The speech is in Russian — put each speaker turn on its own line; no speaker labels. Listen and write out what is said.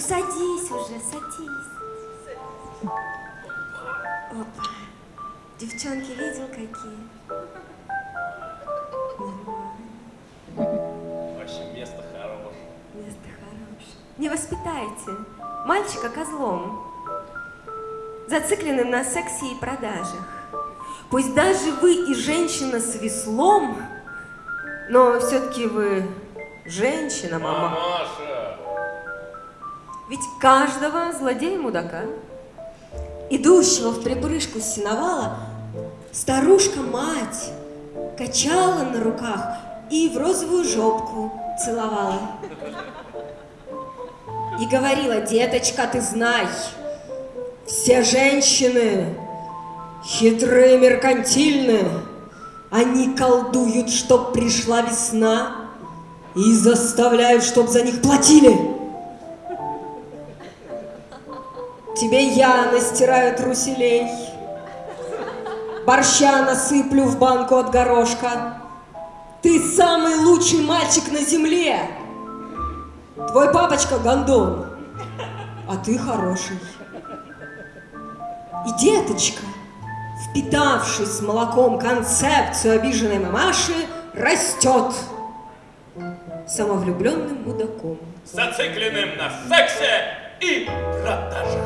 садись уже, садись. Опа. Девчонки, видел какие?
Вообще место хорошее.
Место хорошее. Не воспитайте мальчика козлом, зацикленным на сексе и продажах. Пусть даже вы и женщина с веслом, но все-таки вы женщина, мама.
Мамаша!
Ведь каждого злодея-мудака, идущего в припрыжку с сеновала, старушка-мать качала на руках и в розовую жопку целовала. И говорила, деточка, ты знай, все женщины хитрые, меркантильные, они колдуют, чтоб пришла весна и заставляют, чтоб за них платили. Тебе я настираю труселей, борща насыплю в банку от горошка. Ты самый лучший мальчик на земле. Твой папочка гондон, а ты хороший. И деточка, впитавшись молоком концепцию обиженной мамаши, растет самовлюбленным мудаком.
Зацикленным на сексе и продажах.